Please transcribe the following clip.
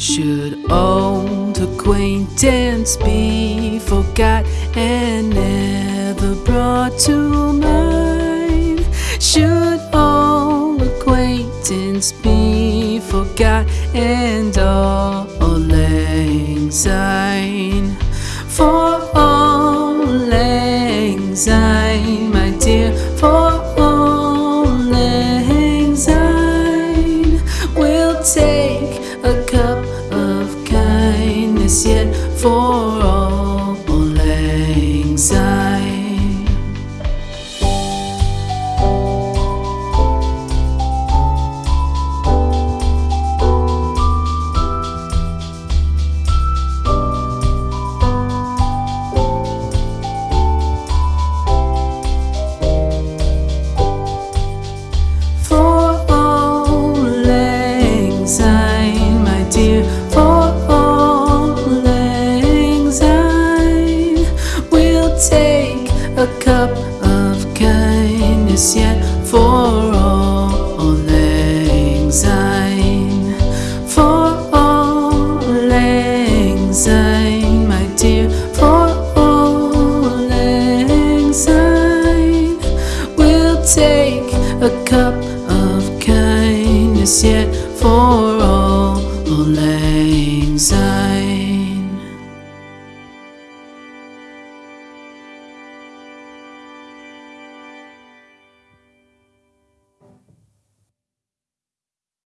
Should old acquaintance be forgot and never brought to mind? Should old acquaintance be forgot and auld lang syne? For auld lang syne, my dear, for auld lang syne, we'll take a cup of kindness yet for all take a cup of kindness yet for all syne, for all syne, my dear, for all syne, we'll take a cup of kindness yet for auld lang